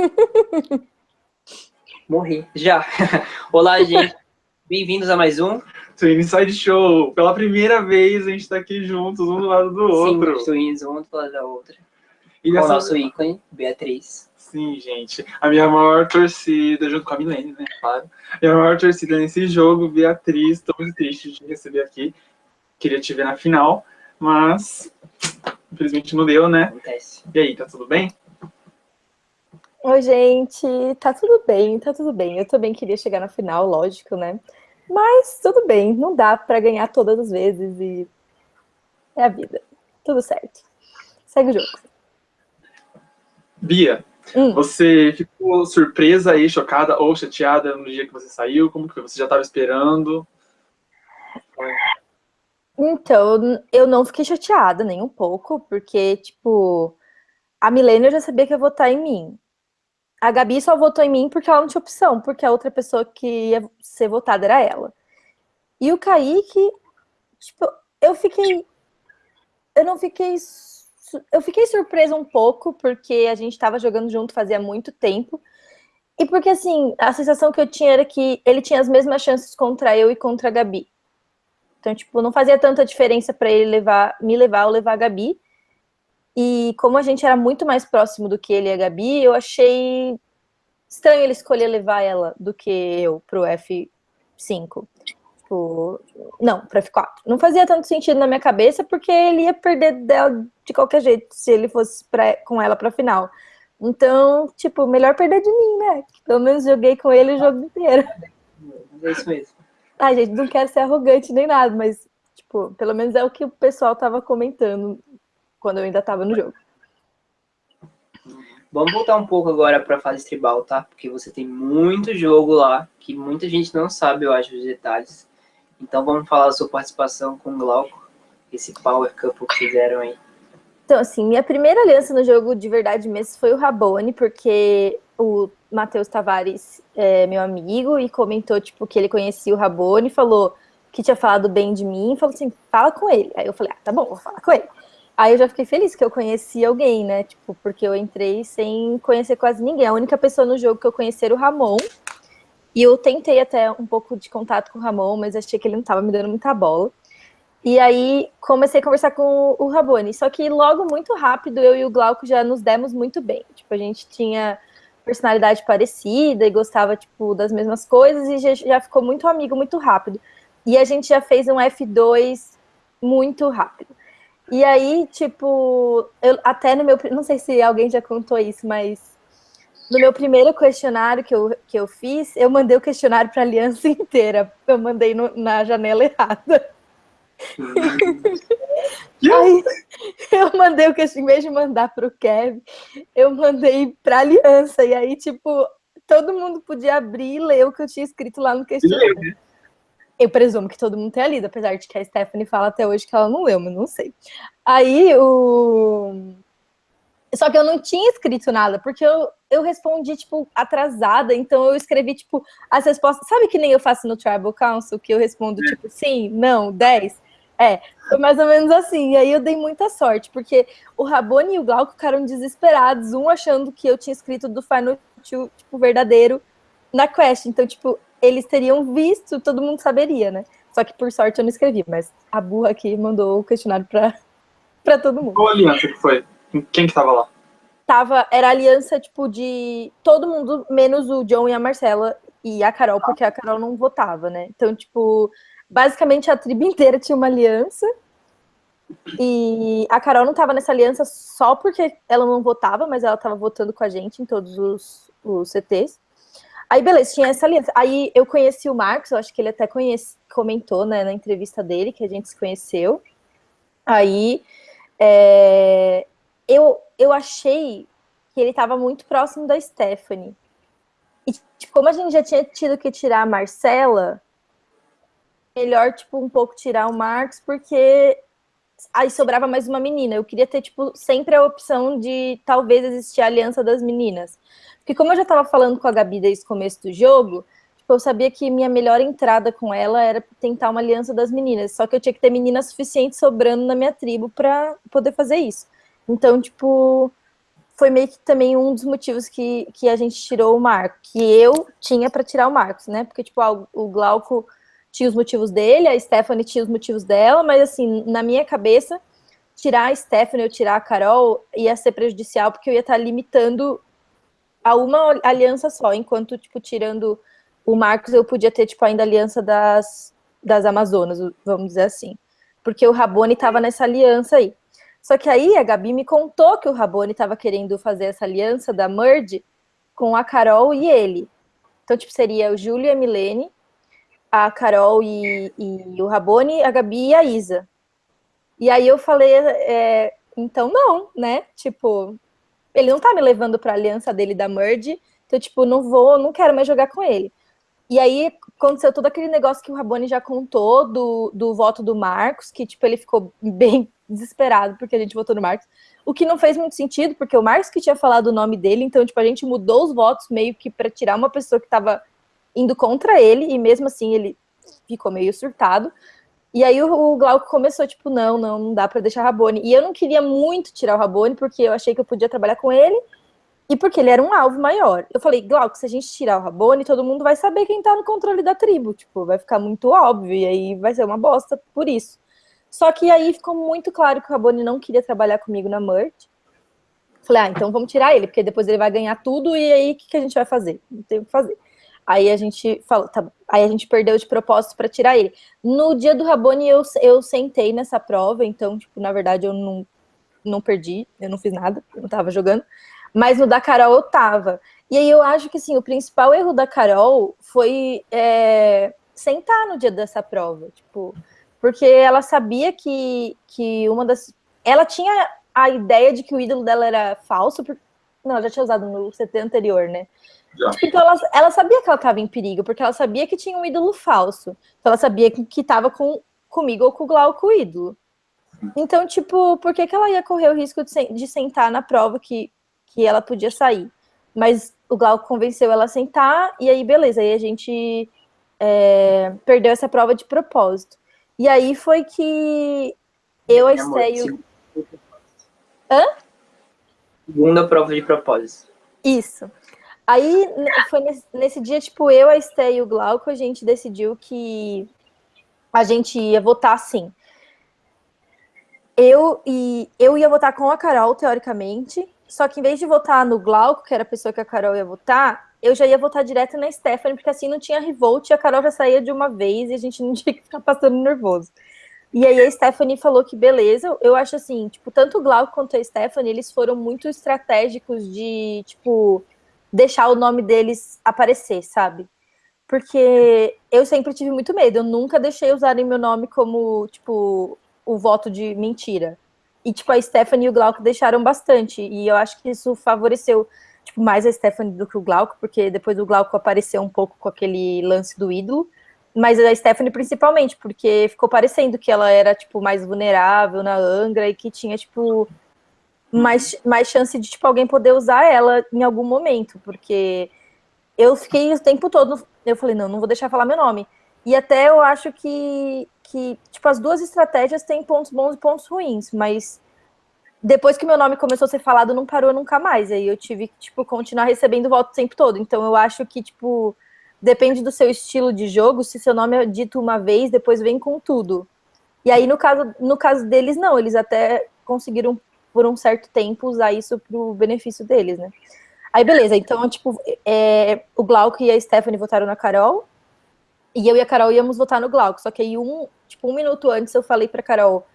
Morri. Já. Olá, gente. Bem-vindos a mais um Twin Side Show. Pela primeira vez a gente tá aqui juntos, um do lado do outro. Sim, twins, um do lado da outra. E Com o nosso ícone, Beatriz. Sim, gente. A minha maior torcida, junto com a Milene, né? Claro. A minha maior torcida nesse jogo, Beatriz. Tô muito triste de receber aqui. Queria te ver na final, mas infelizmente não deu, né? Acontece. E aí, tá tudo bem? Oi, gente, tá tudo bem, tá tudo bem. Eu também queria chegar na final, lógico, né? Mas tudo bem, não dá pra ganhar todas as vezes e é a vida. Tudo certo. Segue o jogo. Bia, Hum. você ficou surpresa aí, chocada ou chateada no dia que você saiu? Como que? Você já tava esperando? Então, eu não fiquei chateada nem um pouco, porque, tipo, a Milena eu já sabia que ia votar em mim. A Gabi só votou em mim porque ela não tinha opção, porque a outra pessoa que ia ser votada era ela. E o Kaique, tipo, eu fiquei. Eu não fiquei. Eu fiquei surpresa um pouco, porque a gente tava jogando junto fazia muito tempo. E porque, assim, a sensação que eu tinha era que ele tinha as mesmas chances contra eu e contra a Gabi. Então, tipo, não fazia tanta diferença para ele levar, me levar ou levar a Gabi. E como a gente era muito mais próximo do que ele e a Gabi, eu achei estranho ele escolher levar ela do que eu pro F5. Tipo, não, pro F4. Não fazia tanto sentido na minha cabeça, porque ele ia perder dela de qualquer jeito, se ele fosse pra, com ela pra final. Então, tipo, melhor perder de mim, né? Pelo menos joguei com ele o jogo inteiro. Mas é isso mesmo. Ai, gente, não quero ser arrogante nem nada, mas, tipo, pelo menos é o que o pessoal tava comentando quando eu ainda tava no jogo. Vamos voltar um pouco agora pra fase tribal, tá? Porque você tem muito jogo lá, que muita gente não sabe, eu acho, os detalhes. Então vamos falar da sua participação com o Glauco, esse power couple que fizeram aí. Então, assim, minha primeira aliança no jogo de verdade mesmo foi o Rabone, porque o Matheus Tavares é meu amigo e comentou, tipo, que ele conhecia o Rabone, falou que tinha falado bem de mim, falou assim, fala com ele. Aí eu falei, ah, tá bom, vou falar com ele. Aí eu já fiquei feliz que eu conheci alguém, né? Tipo, porque eu entrei sem conhecer quase ninguém. A única pessoa no jogo que eu conheci era o Ramon. E eu tentei até um pouco de contato com o Ramon, mas achei que ele não tava me dando muita bola. E aí comecei a conversar com o Rabone. Só que logo, muito rápido, eu e o Glauco já nos demos muito bem. Tipo, a gente tinha personalidade parecida e gostava, tipo, das mesmas coisas e já, já ficou muito amigo muito rápido. E a gente já fez um F2 muito rápido. E aí, tipo, eu até no meu. Não sei se alguém já contou isso, mas no meu primeiro questionário que eu, que eu fiz, eu mandei o questionário para a aliança inteira. Eu mandei no- na janela errada. Aí eu mandei o questionário, em vez de mandar para o Kevin, eu mandei para a aliança. E aí, tipo, todo mundo podia abrir e ler o que eu tinha escrito lá no questionário. Eu presumo que todo mundo tenha lido, apesar de que a Stephanie fala até hoje que ela não leu, mas não sei. Aí o. Só que eu não tinha escrito nada, porque eu, eu respondi, tipo, atrasada, então eu escrevi, tipo, as respostas. Sabe que nem eu faço no Tribal Council, que eu respondo, tipo, sim, não, 10? É, foi mais ou menos assim. E aí eu dei muita sorte, porque o Rabone e o Glauco ficaram desesperados, um achando que eu tinha escrito do Final Two, tipo, verdadeiro na quest. Então, tipo, eles teriam visto, todo mundo saberia, né? Só que por sorte eu não escrevi, mas a burra aqui mandou o questionário pra, pra todo mundo. Qual aliança que foi? Quem que tava lá? Tava, era aliança, tipo, de todo mundo, menos o John e a Marcela e a Carol, porque a Carol não votava, né? Então, tipo, basicamente a tribo inteira tinha uma aliança. E a Carol não tava nessa aliança só porque ela não votava, mas ela tava votando com a gente em todos os, os CTs. Aí, beleza, tinha essa aliança. Aí eu conheci o Marcos, eu acho que ele até conhece, comentou né, na entrevista dele que a gente se conheceu. Aí é, eu, eu achei que ele estava muito próximo da Stephanie. E tipo, como a gente já tinha tido que tirar a Marcela, melhor, tipo, um pouco tirar o Marcos, porque aí sobrava mais uma menina. Eu queria ter, tipo, sempre a opção de talvez existir a aliança das meninas. Porque como eu já estava falando com a Gabi desde o começo do jogo, tipo, eu sabia que minha melhor entrada com ela era tentar uma aliança das meninas. Só que eu tinha que ter meninas suficientes sobrando na minha tribo para poder fazer isso. Então, tipo, foi meio que também um dos motivos que, que a gente tirou o Marco, que eu tinha para tirar o Marcos, né? Porque, tipo, o Glauco tinha os motivos dele, a Stephanie tinha os motivos dela, mas, assim, na minha cabeça, tirar a Stephanie ou tirar a Carol ia ser prejudicial, porque eu ia estar limitando a uma aliança só, enquanto, tipo, tirando o Marcos, eu podia ter, tipo, ainda a aliança das, das Amazonas, vamos dizer assim. Porque o Rabone estava nessa aliança aí. Só que aí a Gabi me contou que o Rabone estava querendo fazer essa aliança da Merge com a Carol e ele. Então, tipo, seria o Júlio e a Milene, a Carol e, e o Rabone, a Gabi e a Isa. E aí eu falei, é, então não, né? Tipo, ele não tá me levando pra aliança dele da Merge, então, tipo, não vou, não quero mais jogar com ele. E aí aconteceu todo aquele negócio que o Rabone já contou do, do voto do Marcos, que, tipo, ele ficou bem desesperado porque a gente votou no Marcos, o que não fez muito sentido, porque o Marcos que tinha falado o nome dele, então, tipo, a gente mudou os votos meio que para tirar uma pessoa que estava indo contra ele, e mesmo assim ele ficou meio surtado. E aí o, Glauco começou, tipo, não, não, não dá para deixar Rabone. E eu não queria muito tirar o Rabone, porque eu achei que eu podia trabalhar com ele, e porque ele era um alvo maior. Eu falei, Glauco, se a gente tirar o Rabone, todo mundo vai saber quem tá no controle da tribo, tipo, vai ficar muito óbvio, e aí vai ser uma bosta por isso. Só que aí ficou muito claro que o Rabone não queria trabalhar comigo na Merge. Falei, ah, então vamos tirar ele, porque depois ele vai ganhar tudo, e aí o que, que a gente vai fazer? Não tem o que fazer. Aí a gente falou, tá, aí a gente perdeu de propósito para tirar ele. No dia do Rabone eu, eu sentei nessa prova, então, tipo, na verdade eu não, não perdi, eu não fiz nada, eu não tava jogando. Mas no da Carol eu tava. E aí eu acho que, assim, o principal erro da Carol foi é, sentar no dia dessa prova, tipo porque ela sabia que, que uma das. Ela tinha a ideia de que o ídolo dela era falso, porque... não, ela já tinha usado no CT anterior, né? Tipo, então ela, ela sabia que ela estava em perigo, porque ela sabia que tinha um ídolo falso. Então ela sabia que estava com, comigo ou com o Glauco o ídolo. Então, tipo, por que, que ela ia correr o risco de, de sentar na prova que, que ela podia sair? Mas o Glauco convenceu ela a sentar, e aí, beleza, aí a gente é, perdeu essa prova de propósito. E aí foi que eu, a Estéio... Hã? Segunda prova de propósito. Isso. Aí, foi nesse, nesse dia, tipo, eu, a Esté e o Glauco, a gente decidiu que a gente ia votar sim. Eu, e, eu ia votar com a Carol, teoricamente, só que em vez de votar no Glauco, que era a pessoa que a Carol ia votar, eu já ia votar direto na Stephanie, porque assim não tinha revolt e a Carol já saía de uma vez e a gente não tinha que ficar passando nervoso. E aí a Stephanie falou que beleza, eu acho assim, tipo, tanto o Glauco quanto a Stephanie, eles foram muito estratégicos de, tipo, deixar o nome deles aparecer, sabe? Porque eu sempre tive muito medo, eu nunca deixei usarem meu nome como, tipo, o voto de mentira. E, tipo, a Stephanie e o Glauco deixaram bastante, e eu acho que isso favoreceu tipo, mais a Stephanie do que o Glauco, porque depois o Glauco apareceu um pouco com aquele lance do ídolo, mas a Stephanie principalmente, porque ficou parecendo que ela era, tipo, mais vulnerável na Angra e que tinha, tipo, mais, mais chance de, tipo, alguém poder usar ela em algum momento, porque eu fiquei o tempo todo, eu falei, não, não vou deixar falar meu nome. E até eu acho que, que tipo, as duas estratégias têm pontos bons e pontos ruins, mas depois que meu nome começou a ser falado, não parou nunca mais. Aí eu tive que, tipo, continuar recebendo voto o tempo todo. Então eu acho que, tipo, depende do seu estilo de jogo. Se seu nome é dito uma vez, depois vem com tudo. E aí, no caso, no caso deles, não. Eles até conseguiram, por um certo tempo, usar isso pro benefício deles, né? Aí, beleza. Então, tipo, é, o Glauco e a Stephanie votaram na Carol. E eu e a Carol íamos votar no Glauco. Só que aí, um, tipo, um minuto antes, eu falei pra Carol...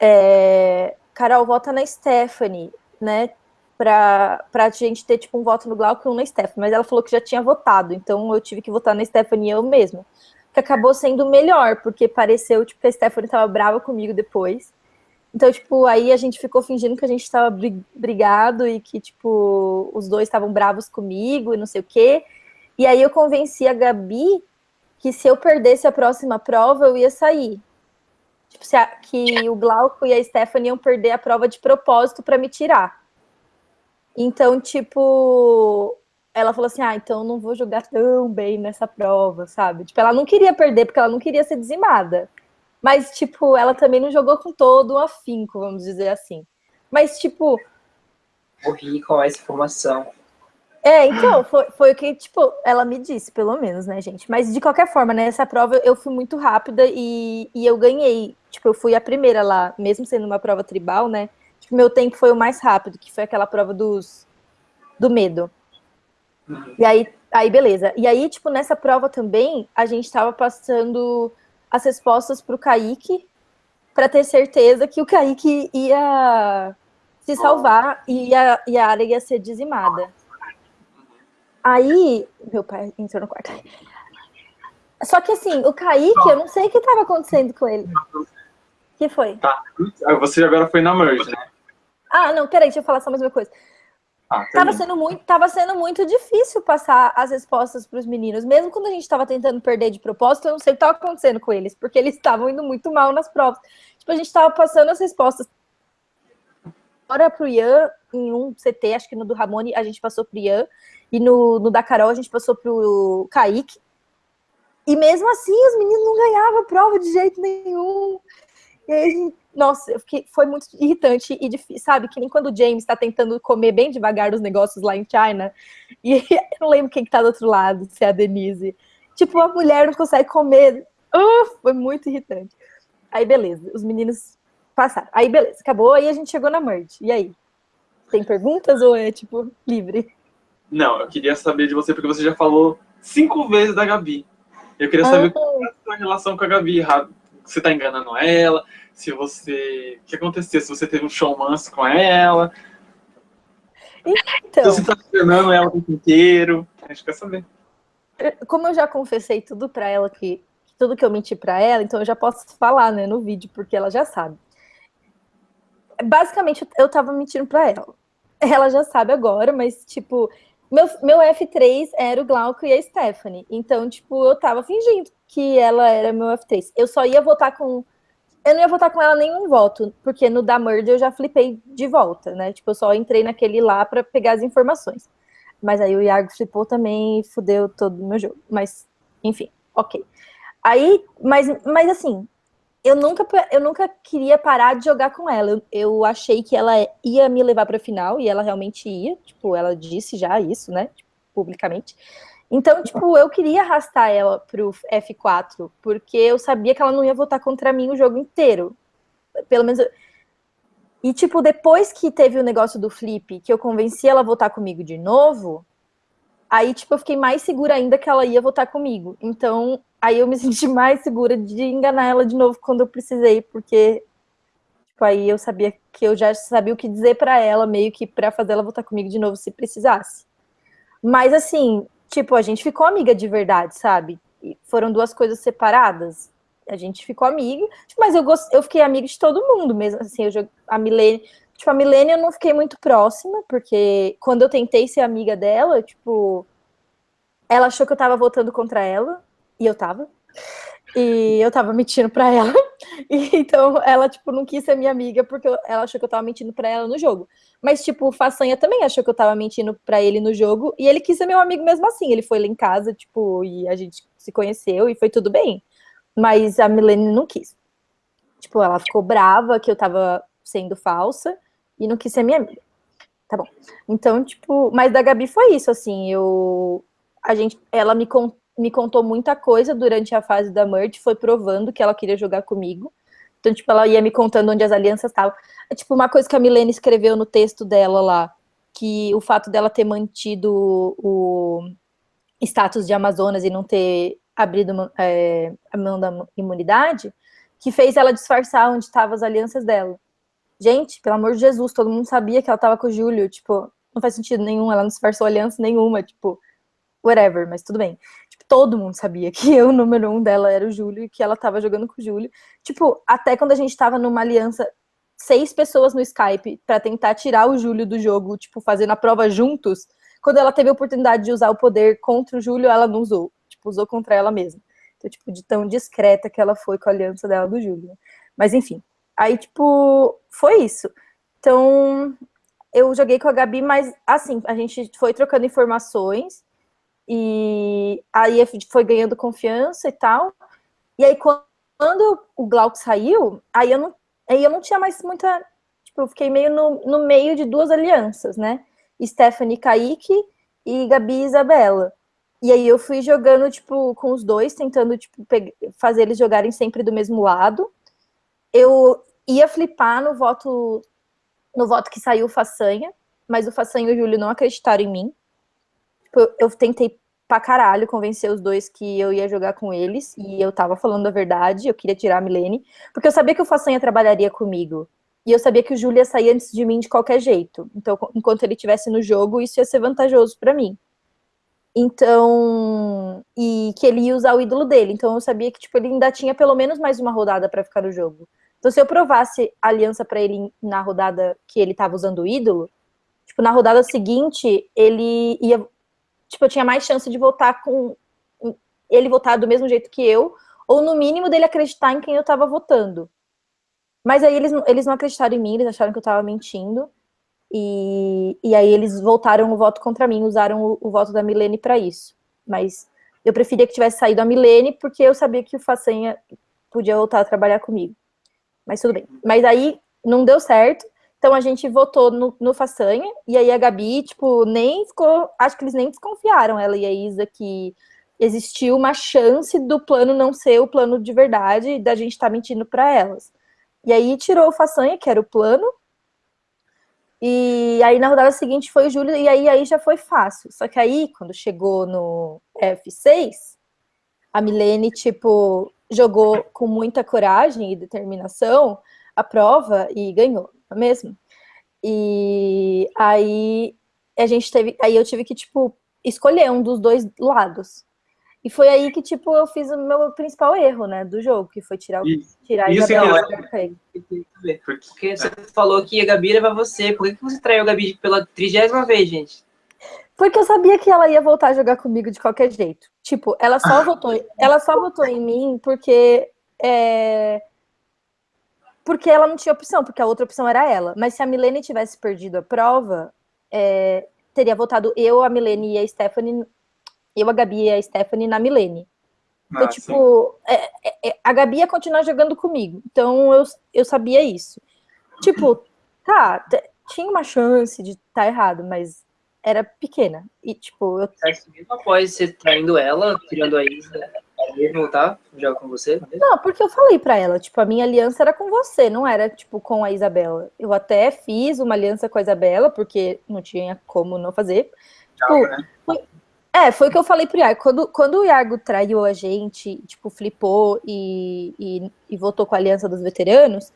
É, Carol, vota na Stephanie, né? Pra, pra gente ter, tipo, um voto no Glauco e um na Stephanie. Mas ela falou que já tinha votado, então eu tive que votar na Stephanie eu mesma. Que acabou sendo melhor, porque pareceu, tipo, que a Stephanie tava brava comigo depois. Então, tipo, aí a gente ficou fingindo que a gente tava brigado e que, tipo, os dois estavam bravos comigo e não sei o quê. E aí eu convenci a Gabi que se eu perdesse a próxima prova, eu ia sair. Tipo, a, que o Glauco e a Stephanie iam perder a prova de propósito para me tirar. Então, tipo, ela falou assim: ah, então não vou jogar tão bem nessa prova, sabe? Tipo, ela não queria perder porque ela não queria ser dizimada. Mas, tipo, ela também não jogou com todo o afinco, vamos dizer assim. Mas, tipo, Morri com essa informação. É, então, foi, foi o que, tipo, ela me disse, pelo menos, né, gente? Mas de qualquer forma, nessa prova eu fui muito rápida e, e eu ganhei. Tipo, eu fui a primeira lá, mesmo sendo uma prova tribal, né? Tipo, meu tempo foi o mais rápido, que foi aquela prova dos do medo. Uhum. E aí, aí, beleza. E aí, tipo, nessa prova também, a gente tava passando as respostas pro Kaique para ter certeza que o Kaique ia se salvar e a, e a área ia ser dizimada. Aí, meu pai entrou no quarto. Só que assim, o Kaique, eu não sei o que estava acontecendo com ele. O que foi? Tá. Você agora foi na merge, né? Ah, não, peraí, deixa eu falar só mais uma coisa. Ah, tava, sendo muito, tava sendo muito difícil passar as respostas para os meninos. Mesmo quando a gente estava tentando perder de propósito, eu não sei o que estava acontecendo com eles, porque eles estavam indo muito mal nas provas. Tipo, a gente estava passando as respostas. Agora pro Ian, em um CT, acho que no do Ramone, a gente passou pro Ian. E no, no da Carol, a gente passou pro Kaique. E mesmo assim, os meninos não ganhavam a prova de jeito nenhum. E aí, nossa, fiquei, foi muito irritante e difícil, sabe? Que nem quando o James está tentando comer bem devagar os negócios lá em China, e eu não lembro quem que tá do outro lado, se é a Denise. Tipo, a mulher não consegue comer. Uh, foi muito irritante. Aí, beleza, os meninos passaram. Aí, beleza, acabou, aí a gente chegou na merge. E aí? Tem perguntas ou é, tipo, livre? Não, eu queria saber de você, porque você já falou cinco vezes da Gabi. Eu queria saber ah. qual é a sua relação com a Gabi. Você tá enganando ela? Se você. O que aconteceu? Se você teve um showmance com ela? Então. Se você tá enganando ela o tempo inteiro? A gente quer saber. Como eu já confessei tudo pra ela, que tudo que eu menti pra ela, então eu já posso falar, né, no vídeo, porque ela já sabe. Basicamente, eu tava mentindo pra ela. Ela já sabe agora, mas, tipo, meu, meu F3 era o Glauco e a Stephanie. Então, tipo, eu tava fingindo que ela era meu F3. Eu só ia votar com. Eu não ia votar com ela nenhum voto, porque no da Murder eu já flipei de volta, né? Tipo, eu só entrei naquele lá para pegar as informações. Mas aí o Iago flipou também e fudeu todo o meu jogo. Mas, enfim, ok. Aí, mas, mas assim, eu nunca, eu nunca queria parar de jogar com ela. Eu, eu achei que ela ia me levar para final e ela realmente ia. Tipo, ela disse já isso, né? Tipo, publicamente. Então, tipo, eu queria arrastar ela pro F4, porque eu sabia que ela não ia votar contra mim o jogo inteiro. Pelo menos. Eu... E, tipo, depois que teve o negócio do flip, que eu convenci ela a votar comigo de novo, aí, tipo, eu fiquei mais segura ainda que ela ia votar comigo. Então, aí eu me senti mais segura de enganar ela de novo quando eu precisei, porque tipo, aí eu sabia que eu já sabia o que dizer para ela, meio que para fazer ela voltar comigo de novo se precisasse. Mas assim, tipo, a gente ficou amiga de verdade, sabe? E foram duas coisas separadas. A gente ficou amiga, tipo, mas eu gost... eu fiquei amiga de todo mundo mesmo, assim, eu a Milene, tipo, a Milene eu não fiquei muito próxima, porque quando eu tentei ser amiga dela, tipo, ela achou que eu tava votando contra ela, e eu tava. E eu tava mentindo pra ela. E, então ela, tipo, não quis ser minha amiga porque ela achou que eu tava mentindo pra ela no jogo. Mas, tipo, o Façanha também achou que eu tava mentindo pra ele no jogo. E ele quis ser meu amigo mesmo assim. Ele foi lá em casa, tipo, e a gente se conheceu e foi tudo bem. Mas a Milene não quis. Tipo, ela ficou brava que eu tava sendo falsa e não quis ser minha amiga. Tá bom. Então, tipo, mas da Gabi foi isso, assim, eu. A gente, ela me contou me contou muita coisa durante a fase da merge, foi provando que ela queria jogar comigo. Então, tipo, ela ia me contando onde as alianças estavam. É tipo uma coisa que a Milene escreveu no texto dela lá, que o fato dela ter mantido o status de Amazonas e não ter abrido é, a mão da imunidade, que fez ela disfarçar onde estavam as alianças dela. Gente, pelo amor de Jesus, todo mundo sabia que ela estava com o Júlio, tipo, não faz sentido nenhum, ela não disfarçou aliança nenhuma, tipo, whatever, mas tudo bem todo mundo sabia que eu, o número um dela era o Júlio e que ela tava jogando com o Júlio. Tipo, até quando a gente tava numa aliança, seis pessoas no Skype para tentar tirar o Júlio do jogo, tipo, fazendo a prova juntos, quando ela teve a oportunidade de usar o poder contra o Júlio, ela não usou. Tipo, usou contra ela mesma. Então, tipo, de tão discreta que ela foi com a aliança dela do Júlio. Mas, enfim. Aí, tipo, foi isso. Então, eu joguei com a Gabi, mas, assim, a gente foi trocando informações e aí foi ganhando confiança e tal. E aí, quando o Glauco saiu, aí eu não, aí eu não tinha mais muita. tipo, eu fiquei meio no, no meio de duas alianças, né? Stephanie Kaique e Gabi e Isabela. E aí eu fui jogando, tipo, com os dois, tentando, tipo, fazer eles jogarem sempre do mesmo lado. Eu ia flipar no voto no voto que saiu o Façanha, mas o Façanha e o Júlio não acreditaram em mim. Tipo, eu, tentei pra caralho convencer os dois que eu ia jogar com eles, e eu tava falando a verdade, eu queria tirar a Milene, porque eu sabia que o Façanha trabalharia comigo. E eu sabia que o Júlio ia sair antes de mim de qualquer jeito. Então, enquanto ele estivesse no jogo, isso ia ser vantajoso para mim. Então, e que ele ia usar o ídolo dele. Então eu sabia que tipo ele ainda tinha pelo menos mais uma rodada para ficar no jogo. Então se eu provasse aliança para ele na rodada que ele estava usando o ídolo, tipo na rodada seguinte, ele ia tipo eu tinha mais chance de votar com ele votar do mesmo jeito que eu, ou no mínimo dele acreditar em quem eu estava votando. Mas aí eles, eles não acreditaram em mim, eles acharam que eu estava mentindo. E, e aí eles voltaram o voto contra mim, usaram o, o voto da Milene para isso. Mas eu preferia que tivesse saído a Milene, porque eu sabia que o Façanha podia voltar a trabalhar comigo. Mas tudo bem. Mas aí não deu certo, então a gente votou no, no Façanha, e aí a Gabi, tipo, nem ficou. Acho que eles nem desconfiaram, ela e a Isa, que existiu uma chance do plano não ser o plano de verdade, da gente estar tá mentindo para elas. E aí tirou o Façanha, que era o plano, e aí na rodada seguinte foi o Júlio, e aí, aí já foi fácil. Só que aí, quando chegou no F6, a Milene, tipo, jogou com muita coragem e determinação a prova e ganhou, não é mesmo? E aí a gente teve, aí eu tive que, tipo, escolher um dos dois lados. E foi aí que, tipo, eu fiz o meu principal erro, né, do jogo, que foi tirar, tirar a Isabela é Porque você falou que a Gabi era você. Por que você traiu a Gabi pela trigésima vez, gente? Porque eu sabia que ela ia voltar a jogar comigo de qualquer jeito. Tipo, ela só ah. votou, ela só votou em mim porque é, porque ela não tinha opção, porque a outra opção era ela. Mas se a Milene tivesse perdido a prova, é, teria votado eu, a Milene e a Stephanie eu, a Gabi e a Stephanie na Milene. Então, ah, tipo, é, é, é, a Gabi ia continuar jogando comigo. Então, eu, eu sabia isso. Tipo, tá, tinha uma chance de estar tá errado, mas era pequena. E, tipo, eu... Mesmo após você traindo ela, tirando a Isa, ela voltar jogar com você? Não, porque eu falei pra ela, tipo, a minha aliança era com você, não era, tipo, com a Isabela. Eu até fiz uma aliança com a Isabela, porque não tinha como não fazer. Tipo, né? foi, é, foi o que eu falei pro Iago. Quando, quando o Iago traiu a gente, tipo, flipou e, e, e votou com a Aliança dos Veteranos,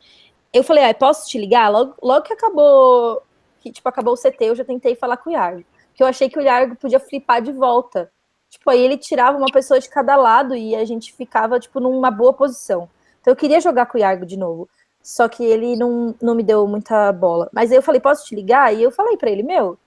eu falei, ah, posso te ligar? Logo, logo que acabou, que, tipo, acabou o CT, eu já tentei falar com o Iago. Que eu achei que o Iago podia flipar de volta. Tipo, aí ele tirava uma pessoa de cada lado e a gente ficava, tipo, numa boa posição. Então eu queria jogar com o Iago de novo. Só que ele não, não me deu muita bola. Mas aí eu falei, posso te ligar? E eu falei para ele, meu,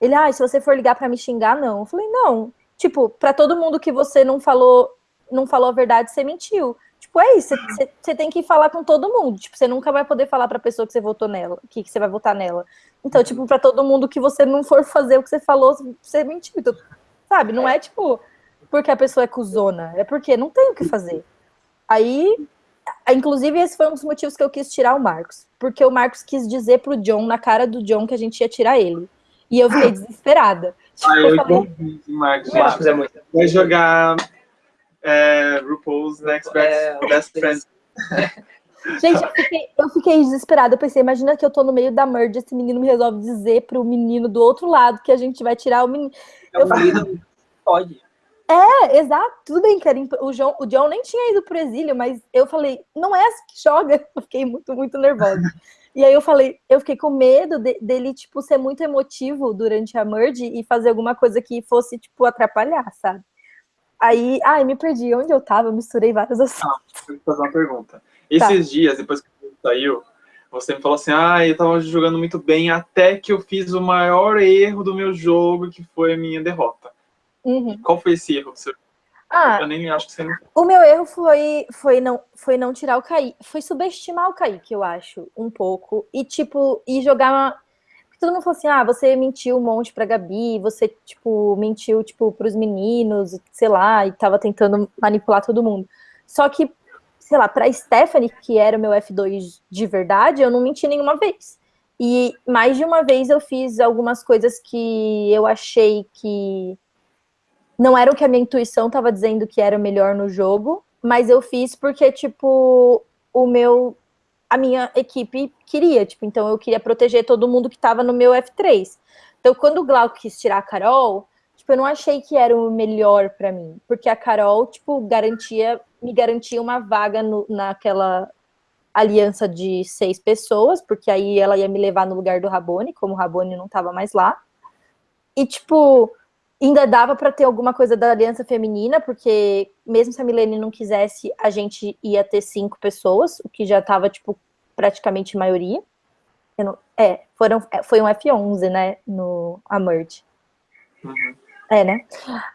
ele, ah, se você for ligar para me xingar, não. Eu falei, não. Tipo, para todo mundo que você não falou, não falou a verdade, você mentiu. Tipo, é isso, você tem que falar com todo mundo. Tipo, você nunca vai poder falar pra pessoa que você votou nela, que, você vai votar nela. Então, tipo, para todo mundo que você não for fazer o que você falou, você mentiu. Então, sabe? Não é tipo porque a pessoa é cuzona, é porque não tem o que fazer. Aí, inclusive, esse foi um dos motivos que eu quis tirar o Marcos. Porque o Marcos quis dizer pro John, na cara do John, que a gente ia tirar ele. E eu fiquei desesperada. Tipo, ah, eu, eu falei, Marcos. Marcos é muito. Vai jogar é, RuPaul's Next é, Best Friend. Gente, eu fiquei, eu fiquei, desesperada. Eu pensei, imagina que eu tô no meio da merge, esse menino me resolve dizer pro menino do outro lado que a gente vai tirar o menino. É pode. É, exato. Tudo bem que era imp... o, John, o John nem tinha ido pro exílio, mas eu falei, não é essa que joga. Eu fiquei muito, muito nervosa. E aí eu falei, eu fiquei com medo de, dele, tipo, ser muito emotivo durante a merge e fazer alguma coisa que fosse, tipo, atrapalhar, sabe? Aí, ai, me perdi. Onde eu tava? Eu misturei vários assuntos. Ah, vou fazer uma pergunta. Esses tá. dias, depois que saiu, você me falou assim, ah, eu tava jogando muito bem até que eu fiz o maior erro do meu jogo, que foi a minha derrota. Uhum. Qual foi esse erro? Você ah, eu nem acho que você não... O meu erro foi, foi, não, foi não tirar o Kaique. Foi subestimar o Kaique, eu acho, um pouco. E, tipo, e jogar. Uma... Todo mundo falou assim: ah, você mentiu um monte pra Gabi, você, tipo, mentiu, tipo, pros meninos, sei lá, e tava tentando manipular todo mundo. Só que, sei lá, pra Stephanie, que era o meu F2 de verdade, eu não menti nenhuma vez. E mais de uma vez eu fiz algumas coisas que eu achei que não era o que a minha intuição estava dizendo que era melhor no jogo, mas eu fiz porque, tipo, o meu. A minha equipe queria, tipo, então eu queria proteger todo mundo que estava no meu F3. Então, quando o Glauco quis tirar a Carol, tipo, eu não achei que era o melhor para mim, porque a Carol, tipo, garantia, me garantia uma vaga no, naquela aliança de seis pessoas, porque aí ela ia me levar no lugar do Rabone, como o Rabone não estava mais lá. E, tipo, ainda dava para ter alguma coisa da aliança feminina, porque mesmo se a Milene não quisesse, a gente ia ter cinco pessoas, o que já estava, tipo, praticamente maioria. Não, é, foram, é, foi um F11, né, no a merge. Uhum. É, né?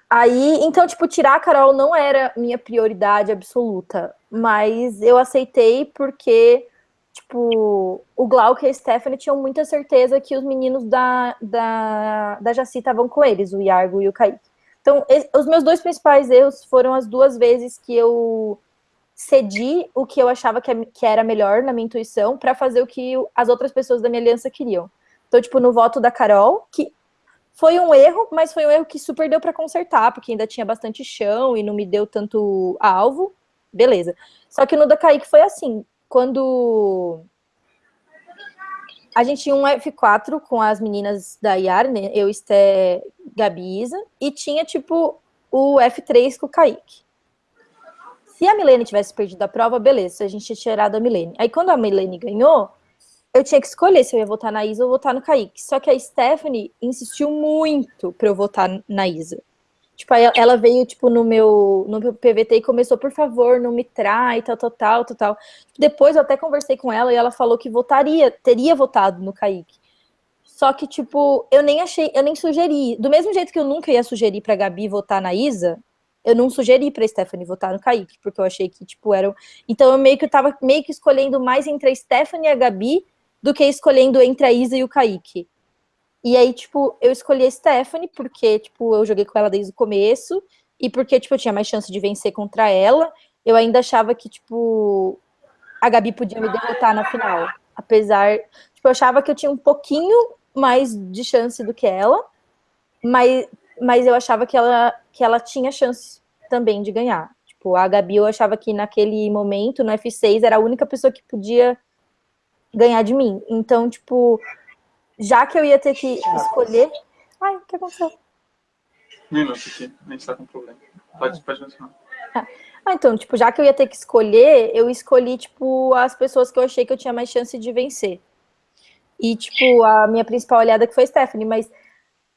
Aí, então, tipo, tirar a Carol não era minha prioridade absoluta, mas eu aceitei porque, tipo, o Glauco e a Stephanie tinham muita certeza que os meninos da, da, da Jaci estavam com eles, o Iargo e o Kaique. Então, os meus dois principais erros foram as duas vezes que eu cedi o que eu achava que, é, era melhor na minha intuição para fazer o que as outras pessoas da minha aliança queriam. Então, tipo, no voto da Carol, que foi um erro, mas foi um erro que super deu para consertar, porque ainda tinha bastante chão e não me deu tanto alvo. Beleza. Só que no da Kaique foi assim, quando a gente tinha um F4 com as meninas da Yara, né? Eu, Esté, Gabi Isa, e tinha, tipo, o F3 com o Kaique. Se a Milene tivesse perdido a prova, beleza, a gente tinha tirado a Milene. Aí quando a Milene ganhou, eu tinha que escolher se eu ia votar na Isa ou votar no Kaique. Só que a Stephanie insistiu muito para eu votar na Isa. Tipo, ela veio, tipo, no meu, no meu PVT e começou, por favor, não me trai, tal, tal, tal, tal, tal. Depois eu até conversei com ela e ela falou que votaria, teria votado no Kaique. Só que, tipo, eu nem achei, eu nem sugeri. Do mesmo jeito que eu nunca ia sugerir pra Gabi votar na Isa, eu não sugeri pra Stephanie votar no Kaique, porque eu achei que, tipo, eram. Então eu meio que eu tava meio que escolhendo mais entre a Stephanie e a Gabi do que escolhendo entre a Isa e o Kaique. E aí, tipo, eu escolhi a Stephanie porque, tipo, eu joguei com ela desde o começo e porque, tipo, eu tinha mais chance de vencer contra ela. Eu ainda achava que, tipo, a Gabi podia me derrotar na final. Apesar, tipo, eu achava que eu tinha um pouquinho mais de chance do que ela, mas, mas eu achava que ela, que ela tinha chance também de ganhar. Tipo, a Gabi eu achava que naquele momento, no F6, era a única pessoa que podia ganhar de mim. Então, tipo, já que eu ia ter que escolher. Ai, o que aconteceu? Minuto aqui, a gente tá com problema. Pode, pode mencionar. Ah, então, tipo, já que eu ia ter que escolher, eu escolhi, tipo, as pessoas que eu achei que eu tinha mais chance de vencer. E, tipo, a minha principal olhada que foi Stephanie, mas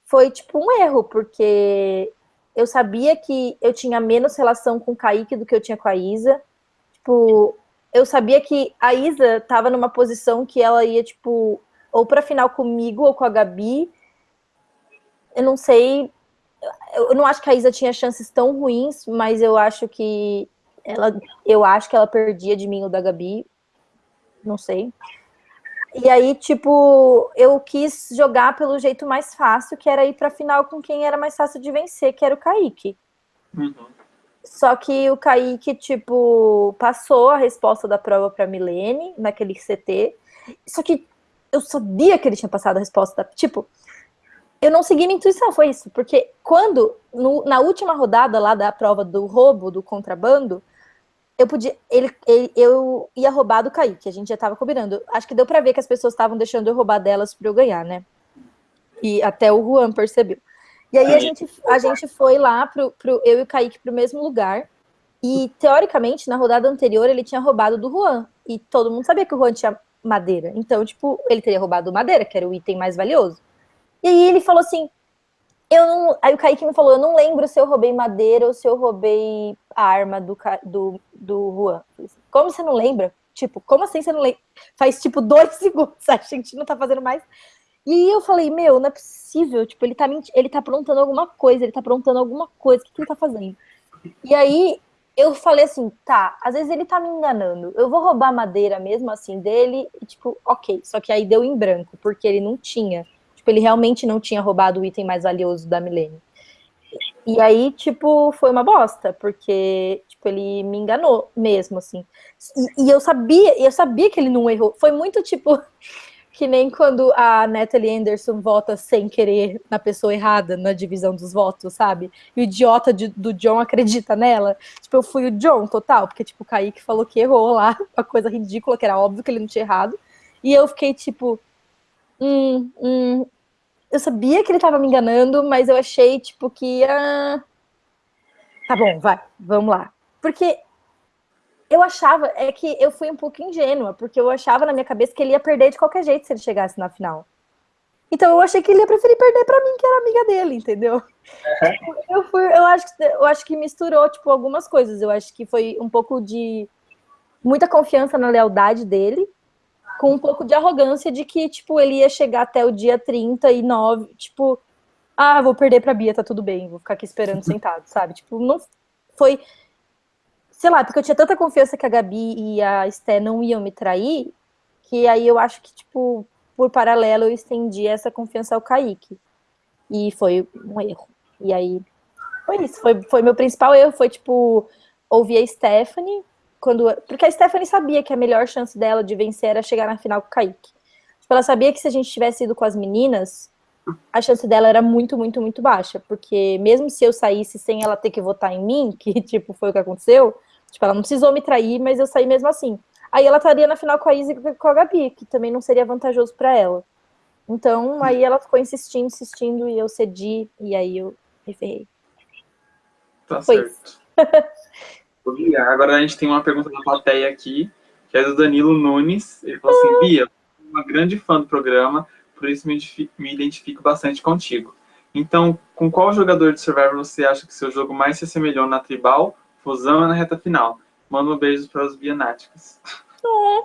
foi, tipo, um erro, porque eu sabia que eu tinha menos relação com o Kaique do que eu tinha com a Isa. Tipo, eu sabia que a Isa tava numa posição que ela ia, tipo, ou pra final comigo ou com a Gabi. Eu não sei. Eu não acho que a Isa tinha chances tão ruins, mas eu acho que ela, eu acho que ela perdia de mim ou da Gabi. Não sei. E aí, tipo, eu quis jogar pelo jeito mais fácil, que era ir pra final com quem era mais fácil de vencer, que era o Kaique. Uhum. Só que o Kaique, tipo, passou a resposta da prova para Milene, naquele CT. Só que eu sabia que ele tinha passado a resposta. Da, tipo, eu não segui minha intuição, foi isso. Porque quando, no, na última rodada lá da prova do roubo, do contrabando, eu podia. Ele, ele, eu ia roubar do Kaique, a gente já tava combinando. Acho que deu para ver que as pessoas estavam deixando eu roubar delas para eu ganhar, né? E até o Juan percebeu. E aí a gente, a gente foi lá, pro, pro, eu e o Kaique, para o mesmo lugar. E, teoricamente, na rodada anterior, ele tinha roubado do Juan. E todo mundo sabia que o Juan tinha madeira. Então, tipo, ele teria roubado madeira, que era o item mais valioso. E aí ele falou assim: eu não. Aí o Kaique me falou: eu não lembro se eu roubei madeira ou se eu roubei a arma do, do, do Juan. Como você não lembra? Tipo, como assim você não lembra? Faz tipo dois segundos, a gente não tá fazendo mais. E eu falei, meu, não é possível, tipo, ele tá, ele tá aprontando alguma coisa, ele tá aprontando alguma coisa, o que, que ele tá fazendo? E aí eu falei assim, tá, às vezes ele tá me enganando, eu vou roubar madeira mesmo assim dele, e tipo, ok, só que aí deu em branco, porque ele não tinha, tipo, ele realmente não tinha roubado o item mais valioso da Milene. E aí, tipo, foi uma bosta, porque, tipo, ele me enganou mesmo, assim. E, e eu sabia, eu sabia que ele não errou. Foi muito, tipo, que nem quando a Natalie Anderson vota sem querer na pessoa errada na divisão dos votos, sabe? E o idiota de, do John acredita nela. Tipo, eu fui o John total, porque, tipo, o Kaique falou que errou lá, uma coisa ridícula, que era óbvio que ele não tinha errado. E eu fiquei, tipo, hum, hum. Eu sabia que ele tava me enganando, mas eu achei, tipo, que ia. Tá bom, vai, vamos lá. Porque eu achava, é que eu fui um pouco ingênua, porque eu achava na minha cabeça que ele ia perder de qualquer jeito se ele chegasse na final. Então eu achei que ele ia preferir perder para mim, que era amiga dele, entendeu? Uhum. Eu, fui, eu, acho, eu acho que misturou, tipo, algumas coisas. Eu acho que foi um pouco de muita confiança na lealdade dele, com um pouco de arrogância de que, tipo, ele ia chegar até o dia 39, tipo, ah, vou perder pra Bia, tá tudo bem, vou ficar aqui esperando sentado, sabe? Tipo, não foi sei lá, porque eu tinha tanta confiança que a Gabi e a Esté não iam me trair, que aí eu acho que, tipo, por paralelo, eu estendi essa confiança ao Kaique. E foi um erro. E aí, foi isso. Foi, foi meu principal erro, foi, tipo, ouvir a Stephanie, quando, porque a Stephanie sabia que a melhor chance dela de vencer era chegar na final com o Kaique. Tipo, ela sabia que se a gente tivesse ido com as meninas, a chance dela era muito, muito, muito baixa. Porque mesmo se eu saísse sem ela ter que votar em mim, que, tipo, foi o que aconteceu, Tipo, ela não precisou me trair, mas eu saí mesmo assim. Aí ela estaria na final com a Izzy e com a Gabi, que também não seria vantajoso para ela. Então, aí ela ficou insistindo, insistindo, e eu cedi, e aí eu me ferrei. Tá Foi certo. Agora a gente tem uma pergunta da plateia aqui, que é do Danilo Nunes. Ele falou assim, Bia, uma grande fã do programa, por isso me identifico, me identifico bastante contigo. Então, com qual jogador de Survivor você acha que seu jogo mais se assemelhou na Tribal Fusão é na reta final. Manda um beijo para os bianáticos. Oh,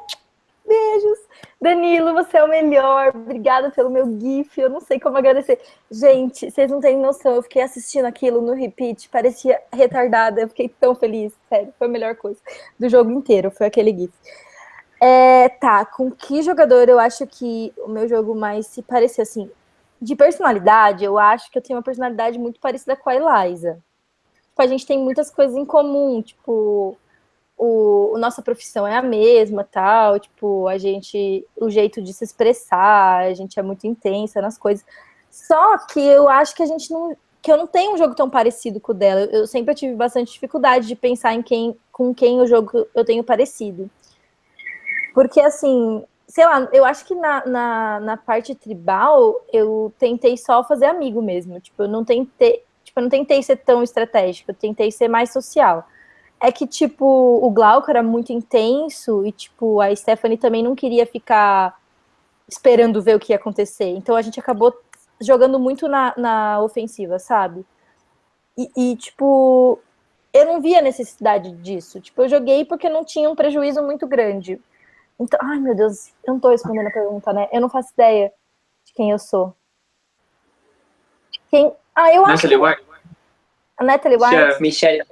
beijos. Danilo, você é o melhor. Obrigada pelo meu GIF. Eu não sei como agradecer. Gente, vocês não têm noção. Eu fiquei assistindo aquilo no repeat. Parecia retardada. Eu fiquei tão feliz. Sério, foi a melhor coisa do jogo inteiro. Foi aquele GIF. É, tá, com que jogador eu acho que o meu jogo mais se parecia assim? De personalidade, eu acho que eu tenho uma personalidade muito parecida com a Eliza tipo, a gente tem muitas coisas em comum, tipo, o, a nossa profissão é a mesma, tal, tipo, a gente, o jeito de se expressar, a gente é muito intensa nas coisas. Só que eu acho que a gente não, que eu não tenho um jogo tão parecido com o dela. Eu sempre tive bastante dificuldade de pensar em quem, com quem o jogo eu tenho parecido. Porque, assim, sei lá, eu acho que na, na, na parte tribal eu tentei só fazer amigo mesmo. Tipo, eu não tentei. Eu não tentei ser tão estratégico, eu tentei ser mais social. É que, tipo, o Glauco era muito intenso e, tipo, a Stephanie também não queria ficar esperando ver o que ia acontecer. Então a gente acabou jogando muito na, na ofensiva, sabe? E, e, tipo, eu não via necessidade disso. Tipo, eu joguei porque não tinha um prejuízo muito grande. Então, ai meu Deus, eu não tô respondendo a pergunta, né? Eu não faço ideia de quem eu sou. Quem, ah, eu Natalie acho. White. A Natalie White. Michelle.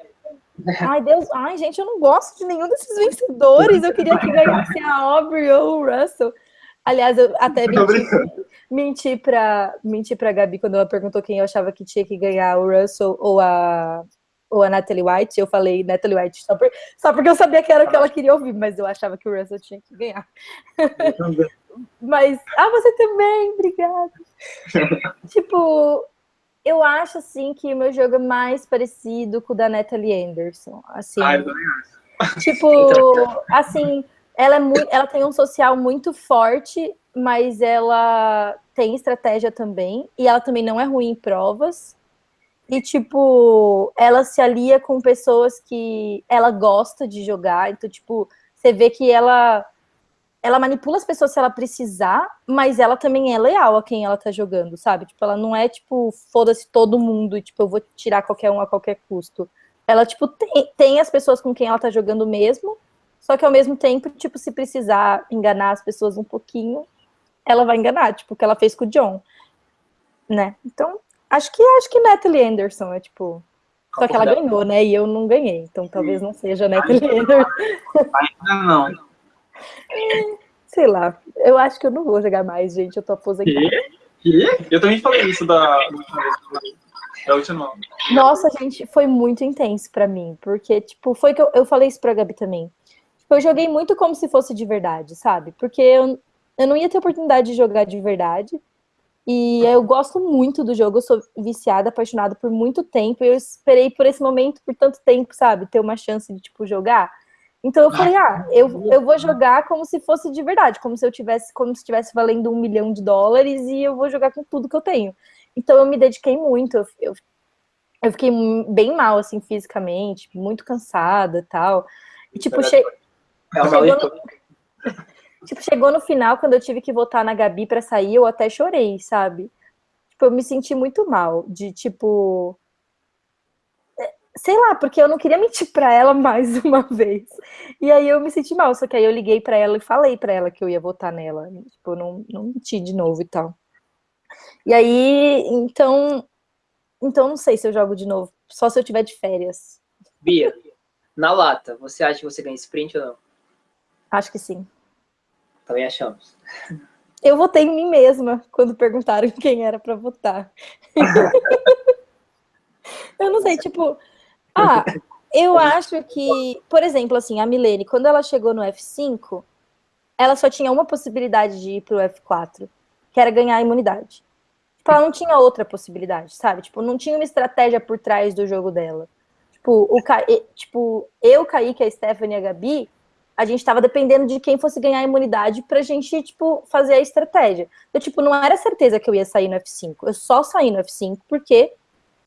Ai, Deus. Ai, gente, eu não gosto de nenhum desses vencedores. Eu queria que ganhasse a Aubrey ou o Russell. Aliás, eu até menti, menti para menti pra Gabi quando ela perguntou quem eu achava que tinha que ganhar, o Russell ou a, ou a Natalie White. Eu falei Natalie White só, por, só porque eu sabia que era o que ela queria ouvir, mas eu achava que o Russell tinha que ganhar. mas, ah, você também, obrigada. tipo, eu acho, assim, que o meu jogo é mais parecido com o da Natalie Anderson. Assim, ah, eu também acho. Tipo, assim, ela, é muito, ela tem um social muito forte, mas ela tem estratégia também. E ela também não é ruim em provas. E, tipo, ela se alia com pessoas que ela gosta de jogar. Então, tipo, você vê que ela ela manipula as pessoas se ela precisar, mas ela também é leal a quem ela tá jogando, sabe? Tipo, ela não é tipo, foda-se todo mundo e tipo, eu vou tirar qualquer um a qualquer custo. Ela, tipo, tem, tem as pessoas com quem ela tá jogando mesmo, só que ao mesmo tempo, tipo, se precisar enganar as pessoas um pouquinho, ela vai enganar, tipo, o que ela fez com o John, né? Então, acho que acho que Natalie Anderson é tipo. Só que ela ganhou, né? E eu não ganhei, então talvez não seja Natalie Anderson. Ainda não. Sei lá, eu acho que eu não vou jogar mais, gente. Eu tô aposentada. E? Eu também falei isso da, da última. Nossa, gente, foi muito intenso pra mim. Porque, tipo, foi que eu, eu falei isso pra Gabi também. Tipo, eu joguei muito como se fosse de verdade, sabe? Porque eu, eu não ia ter oportunidade de jogar de verdade. E eu gosto muito do jogo, eu sou viciada, apaixonada por muito tempo. E eu esperei por esse momento por tanto tempo, sabe? Ter uma chance de, tipo, jogar. Então eu falei, ah, eu, eu vou jogar como se fosse de verdade, como se eu tivesse, como se estivesse valendo um milhão de dólares e eu vou jogar com tudo que eu tenho. Então eu me dediquei muito, eu, eu, eu fiquei bem mal, assim, fisicamente, muito cansada e tal. E tipo, che... é chegou, no... tipo, chegou no final, quando eu tive que votar na Gabi para sair, eu até chorei, sabe? Tipo, eu me senti muito mal, de tipo sei lá, porque eu não queria mentir para ela mais uma vez. E aí eu me senti mal, só que aí eu liguei para ela e falei para ela que eu ia votar nela. Tipo, não, não menti de novo e tal. E aí, então, então não sei se eu jogo de novo, só se eu tiver de férias. Bia, na lata, você acha que você ganha sprint ou não? Acho que sim. Também achamos. Eu votei em mim mesma quando perguntaram quem era para votar. eu não sei, tipo, ah, eu acho que, por exemplo, assim, a Milene, quando ela chegou no F5, ela só tinha uma possibilidade de ir pro F4, que era ganhar a imunidade. Tipo, ela não tinha outra possibilidade, sabe? Tipo, não tinha uma estratégia por trás do jogo dela. Tipo, o Ca... tipo eu, Kaique, a Stephanie e a Gabi, a gente tava dependendo de quem fosse ganhar a imunidade pra gente, tipo, fazer a estratégia. Então, tipo, não era certeza que eu ia sair no F5. Eu só saí no F5 porque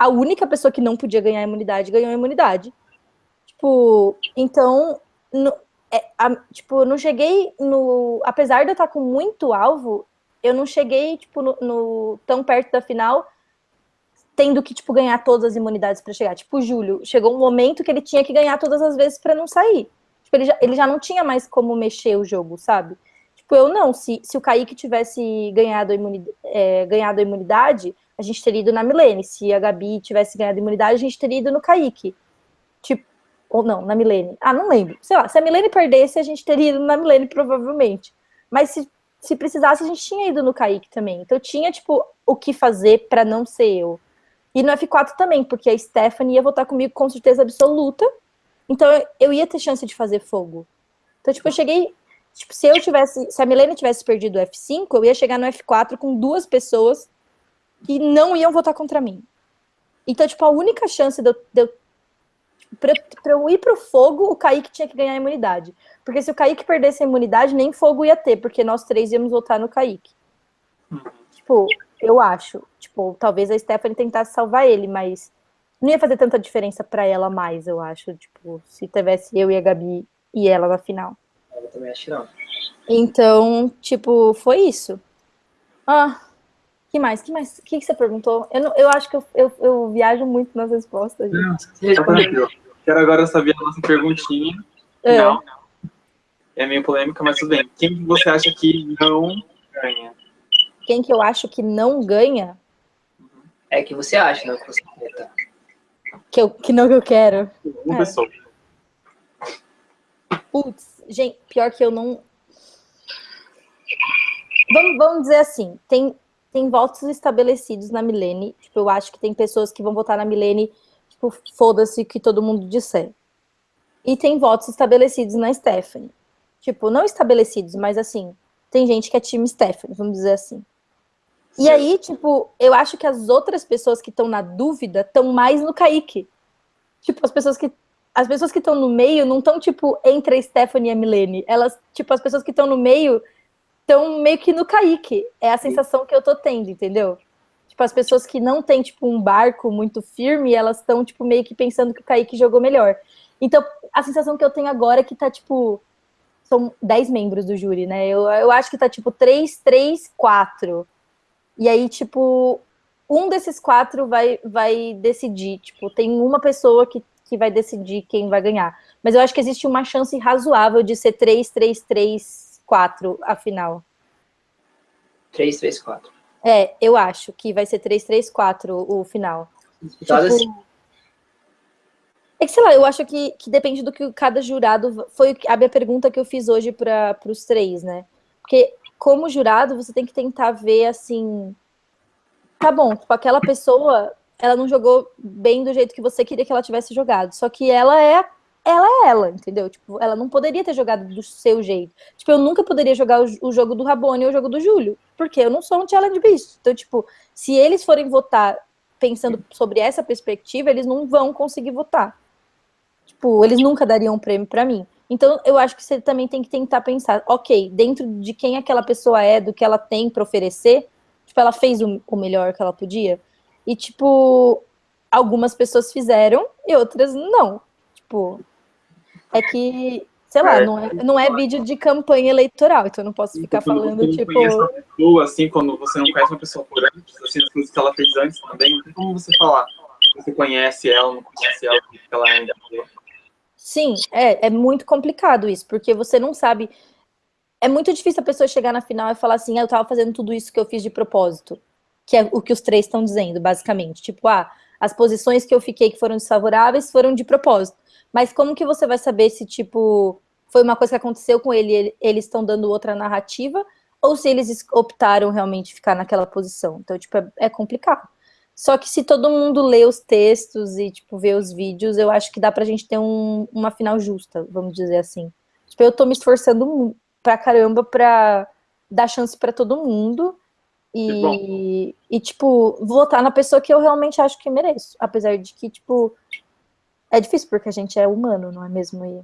a única pessoa que não podia ganhar imunidade ganhou a imunidade. Tipo, então, no, é, a, tipo, não cheguei no. Apesar de eu estar com muito alvo, eu não cheguei, tipo, no, no tão perto da final, tendo que, tipo, ganhar todas as imunidades para chegar. Tipo, o Júlio, chegou um momento que ele tinha que ganhar todas as vezes para não sair. Tipo, ele já, ele já não tinha mais como mexer o jogo, sabe? Tipo, eu não. Se, se o Kaique tivesse ganhado imunidade, é, ganhado a imunidade, a gente teria ido na Milene. Se a Gabi tivesse ganhado imunidade, a gente teria ido no Kaique. Tipo, ou não, na Milene. Ah, não lembro. Sei lá, se a Milene perdesse, a gente teria ido na Milene, provavelmente. Mas se, se precisasse, a gente tinha ido no Kaique também. Então tinha, tipo, o que fazer para não ser eu. E no F4 também, porque a Stephanie ia votar comigo com certeza absoluta. Então eu ia ter chance de fazer fogo. Então, tipo, eu cheguei. Tipo, se eu tivesse. Se a Milene tivesse perdido o F5, eu ia chegar no F4 com duas pessoas que não iam votar contra mim. Então, tipo, a única chance de eu, de eu pra, pra, eu ir pro fogo, o Kaique tinha que ganhar a imunidade. Porque se o Kaique perdesse a imunidade, nem fogo ia ter, porque nós três íamos votar no Kaique. Uhum. Tipo, eu acho. Tipo, talvez a Stephanie tentasse salvar ele, mas não ia fazer tanta diferença para ela mais, eu acho. Tipo, se tivesse eu e a Gabi e ela na final. Eu também acho não. Então, tipo, foi isso. Ah, que mais? que mais? O que, que você perguntou? Eu, não, eu acho que eu, eu, eu, viajo muito nas respostas. Não, Quero agora saber a nossa perguntinha. É. Não. É meio polêmica, mas tudo bem. Quem você acha que não ganha? Quem que eu acho que não ganha? É que você acha, não que você quer? Que, eu, que não que eu quero. Uma é. pessoa. Putz, gente, pior que eu não. Vamos, vamos dizer assim, tem tem votos estabelecidos na Milene. Tipo, eu acho que tem pessoas que vão votar na Milene, tipo, foda-se que todo mundo disser. E tem votos estabelecidos na Stephanie. Tipo, não estabelecidos, mas assim, tem gente que é time Stephanie, vamos dizer assim. E aí, tipo, eu acho que as outras pessoas que estão na dúvida estão mais no Kaique. Tipo, as pessoas que as pessoas que estão no meio não estão, tipo, entre a Stephanie e a Milene. Elas, tipo, as pessoas que estão no meio estão meio que no Kaique. É a sensação que eu tô tendo, entendeu? Tipo, as pessoas que não têm, tipo, um barco muito firme, elas estão, tipo, meio que pensando que o Kaique jogou melhor. Então, a sensação que eu tenho agora é que tá, tipo, são 10 membros do júri, né? Eu, eu acho que tá, tipo, 3, 3, 4. E aí, tipo, um desses quatro vai, vai decidir. Tipo, tem uma pessoa que, que vai decidir quem vai ganhar. Mas eu acho que existe uma chance razoável de ser 3, 3, 3, 4 a final. 3, 3, 4. É, eu acho que vai ser 3, 3, 4 o final. Tipo, assim. É que, sei lá, eu acho que, que depende do que cada jurado. Foi a minha pergunta que eu fiz hoje para os três, né? Porque, como jurado, você tem que tentar ver assim. Tá bom, tipo, aquela pessoa, ela não jogou bem do jeito que você queria que ela tivesse jogado. Só que ela é ela é ela, entendeu? Tipo, ela não poderia ter jogado do seu jeito. Tipo, eu nunca poderia jogar o, o jogo do Rabone ou o jogo do Júlio, porque eu não sou um challenge beast. Então, tipo, se eles forem votar pensando sobre essa perspectiva, eles não vão conseguir votar. Tipo, eles nunca dariam um prêmio para mim. Então, eu acho que você também tem que tentar pensar, ok, dentro de quem aquela pessoa é, do que ela tem para oferecer, tipo, ela fez o, o melhor que ela podia. E, tipo, algumas pessoas fizeram e outras não. Tipo, é que, sei lá, é, não, é, não é vídeo de campanha eleitoral, então eu não posso ficar falando, você tipo... Pessoa, assim, quando você não conhece uma pessoa por antes, assim, as coisas que ela fez antes também, não tem como você falar. Você conhece ela, não conhece ela, o que ela ainda Sim, é, é muito complicado isso, porque você não sabe... É muito difícil a pessoa chegar na final e falar assim, ah, eu tava fazendo tudo isso que eu fiz de propósito, que é o que os três estão dizendo, basicamente. Tipo, ah, as posições que eu fiquei que foram desfavoráveis foram de propósito. Mas como que você vai saber se, tipo, foi uma coisa que aconteceu com ele, ele eles estão dando outra narrativa, ou se eles optaram realmente ficar naquela posição. Então, tipo, é, é complicado. Só que se todo mundo lê os textos e, tipo, vê os vídeos, eu acho que dá pra gente ter um, uma final justa, vamos dizer assim. Tipo, eu tô me esforçando pra caramba pra dar chance pra todo mundo e, e, tipo, votar na pessoa que eu realmente acho que mereço. Apesar de que, tipo, é difícil porque a gente é humano, não é mesmo? E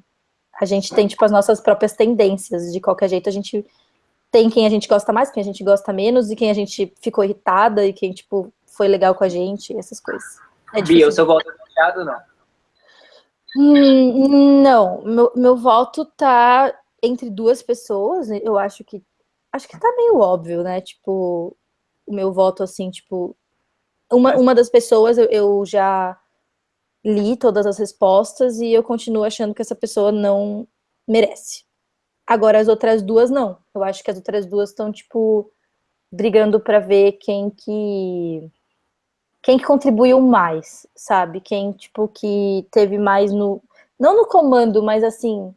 a gente tem, tipo, as nossas próprias tendências. De qualquer jeito, a gente tem quem a gente gosta mais, quem a gente gosta menos, e quem a gente ficou irritada, e quem, tipo, foi legal com a gente, essas coisas. É Bia, o seu voto é fechado ou não? Hum, não, meu, meu voto tá entre duas pessoas, eu acho que acho que tá meio óbvio, né? Tipo, o meu voto, assim, tipo... Uma, uma das pessoas eu, eu já li todas as respostas e eu continuo achando que essa pessoa não merece. Agora, as outras duas, não. Eu acho que as outras duas estão, tipo, brigando para ver quem que... Quem que contribuiu mais, sabe? Quem, tipo, que teve mais no... Não no comando, mas, assim...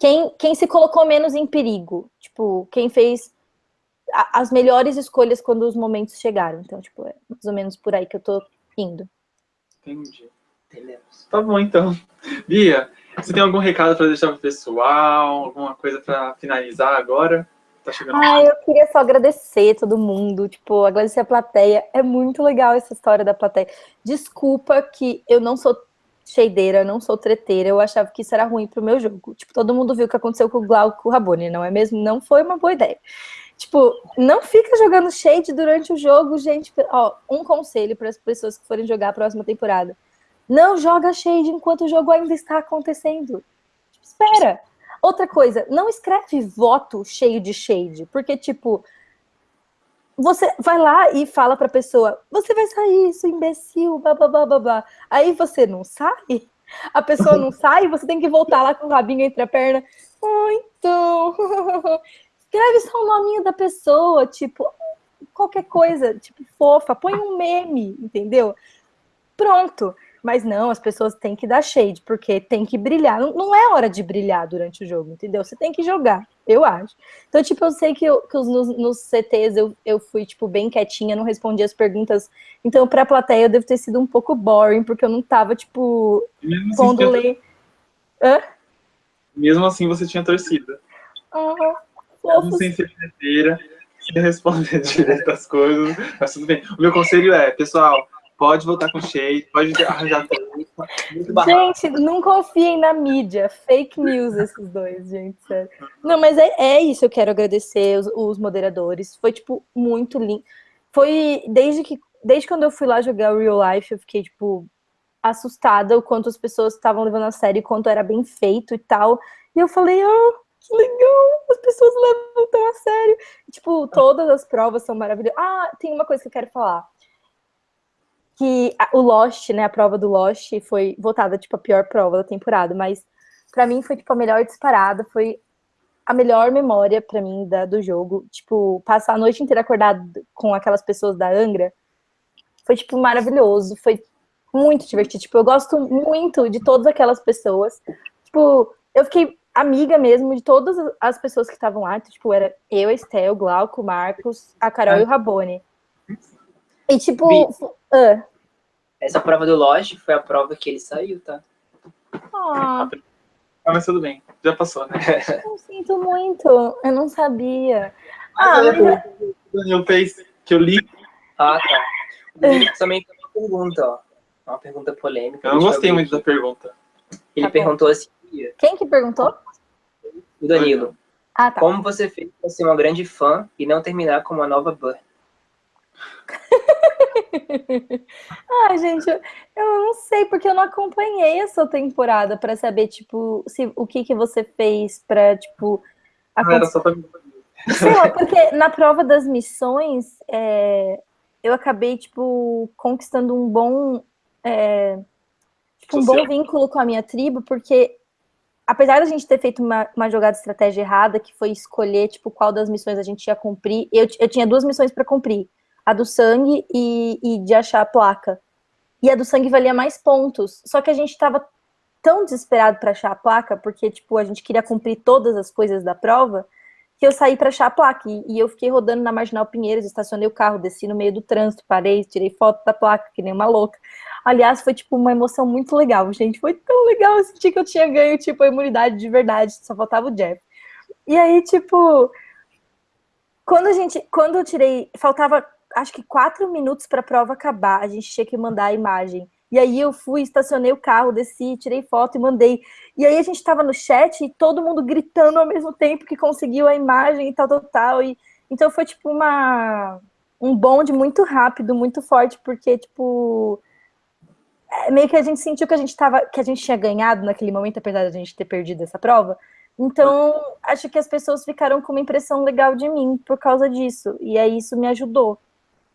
Quem, quem se colocou menos em perigo. Tipo, quem fez as melhores escolhas quando os momentos chegaram. Então, tipo, é mais ou menos por aí que eu tô indo. Entendi. Entendemos. Tá bom, então. Bia, você tem algum recado para deixar pro pessoal? Alguma coisa para finalizar agora? Tá chegando ah, eu queria só agradecer todo mundo, tipo, agradecer a plateia. É muito legal essa história da plateia. Desculpa que eu não sou cheideira, não sou treteira, eu achava que isso era ruim pro meu jogo. Tipo, todo mundo viu o que aconteceu com o Glauco Rabone, não é mesmo? Não foi uma boa ideia. Tipo, não fica jogando shade durante o jogo, gente. Ó, um conselho para as pessoas que forem jogar a próxima temporada. Não joga shade enquanto o jogo ainda está acontecendo. Tipo, espera. Outra coisa, não escreve voto cheio de shade, porque, tipo, você vai lá e fala pra pessoa, você vai sair, isso imbecil, babá. Aí você não sai, a pessoa não sai, você tem que voltar lá com o rabinho entre a perna. Oh, então. Escreve só o nominho da pessoa, tipo, qualquer coisa, tipo, fofa, põe um meme, entendeu? Pronto. Mas não, as pessoas têm que dar shade, porque tem que brilhar. Não, não é hora de brilhar durante o jogo, entendeu? Você tem que jogar, eu acho. Então, tipo, eu sei que, eu, que nos, nos, CTs eu, eu fui, tipo, bem quietinha, não respondi as perguntas. Então, pra plateia, eu devo ter sido um pouco boring, porque eu não tava, tipo, Mesmo assim, pondo assim. Hã? Mesmo assim, você tinha torcida. Aham. Mesmo sem ser inteira, sem responder direito as coisas, mas tudo bem. O meu conselho é, pessoal, Pode voltar com cheio, pode arranjar Gente, não confiem na mídia. Fake news esses dois, gente. Sério. Não, mas é, é isso. Eu quero agradecer os, os moderadores. Foi, tipo, muito lindo. Foi desde que. Desde quando eu fui lá jogar o Real Life, eu fiquei, tipo, assustada o quanto as pessoas estavam levando a sério, o quanto era bem feito e tal. E eu falei, oh, que legal, as pessoas levam tão a sério. E, tipo, todas as provas são maravilhosas. Ah, tem uma coisa que eu quero falar que o Lost, né, a prova do Lost foi votada, tipo, a pior prova da temporada, mas para mim foi, tipo, a melhor disparada, foi a melhor memória para mim da, do jogo, tipo, passar a noite inteira acordado com aquelas pessoas da Angra, foi, tipo, maravilhoso, foi muito divertido, tipo, eu gosto muito de todas aquelas pessoas, tipo, eu fiquei amiga mesmo de todas as pessoas que estavam lá, tipo, era eu, Estel, Glauco, Marcos, a Carol é. e o Rabone. E tipo. Uh. Essa prova do Lost foi a prova que ele saiu, tá? Oh, Ah, Ah, mas tudo bem, já passou, né? eu sinto muito. Eu não sabia. Ah, Ah, mas mas- o Daniel fez que eu li. Ah, tá. O Danilo também tem uma pergunta, ó. Uma pergunta polêmica. Eu não gostei muito da pergunta. Ele Tá perguntou assim, quem que perguntou? o Danilo, Ah, tá. como você fez para ser uma grande fã e não terminar como uma nova Burn? Ah, gente, eu, eu não sei, porque eu não acompanhei essa temporada pra saber, tipo, se, o que que você fez pra, tipo, Não acontecer. era só pra mim. Sei lá, porque na prova das missões, é, eu acabei, tipo, conquistando um bom, é, tipo, um bom vínculo com a minha tribo, porque apesar da gente ter feito uma, uma jogada de estratégia errada, que foi escolher, tipo, qual das missões a gente ia cumprir, eu, eu tinha duas missões para cumprir, a do sangue e, e de achar a placa. E a do sangue valia mais pontos, só que a gente tava tão desesperado para achar a placa, porque, tipo, a gente queria cumprir todas as coisas da prova, que eu saí para achar a placa. E, e eu fiquei rodando na Marginal Pinheiros, estacionei o carro, desci no meio do trânsito, parei, tirei foto da placa, que nem uma louca. Aliás, foi, tipo, uma emoção muito legal, gente. Foi tão legal, eu senti que eu tinha ganho, tipo, a imunidade de verdade, só faltava o Jeff. E aí, tipo, quando a gente, quando eu tirei, faltava, acho que quatro minutos para a prova acabar, a gente tinha que mandar a imagem. E aí eu fui, estacionei o carro, desci, tirei foto e mandei. E aí a gente tava no chat e todo mundo gritando ao mesmo tempo que conseguiu a imagem e tal, tal, tal. E, então foi tipo uma um bonde muito rápido, muito forte, porque, tipo, é, meio que a gente sentiu que a gente tava, que a gente tinha ganhado naquele momento, apesar de a gente ter perdido essa prova. Então, acho que as pessoas ficaram com uma impressão legal de mim por causa disso. E aí isso me ajudou.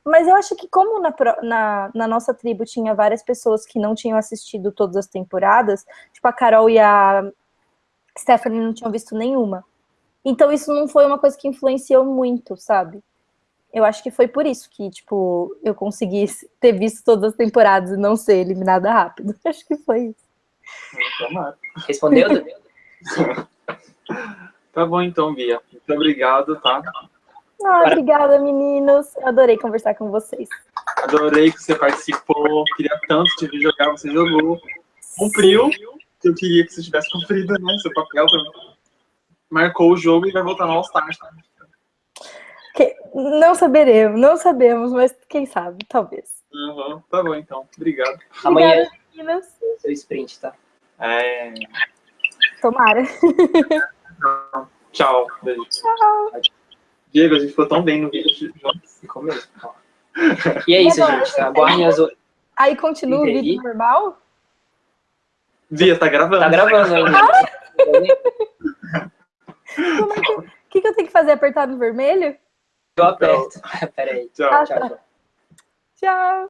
Mas eu acho que como na, na, na nossa tribo tinha várias pessoas que não tinham assistido todas as temporadas, tipo a Carol e a Stephanie não tinham visto nenhuma. Então isso não foi uma coisa que influenciou muito, sabe? Eu acho que foi por isso que, tipo, eu consegui ter visto todas as temporadas e não ser eliminada rápido. Acho que foi isso. Tomara. Respondeu? Tá bom então, Bia. Muito obrigado, tá? Ah, obrigada, meninos. Eu adorei conversar com vocês. Adorei que você participou. Queria tanto te ver jogar, você jogou. Cumpriu. que Eu queria que você tivesse cumprido, né? Seu papel também. Marcou o jogo e vai voltar no All-Star. tá? Que- Não saberemos, não sabemos, mas quem sabe, talvez. Uhum. Tá bom então. Obrigado. Amanhã Obrigada, meninas. seu sprint, tá? É... Tomara. Tchau. Beijo. Tchau. Diego, a gente ficou tão bem no vídeo juntos. Ficou mesmo. E é isso, agora, gente. Tá? Aguardem as outras. Aí continua o vídeo normal? Bia, tá gravando. Tá gravando ainda. Como é que- O que, que eu tenho que fazer? Apertar no vermelho? Eu aperto. Peraí. Tchau. Ah, Tchau, tá. tchau. Tchau.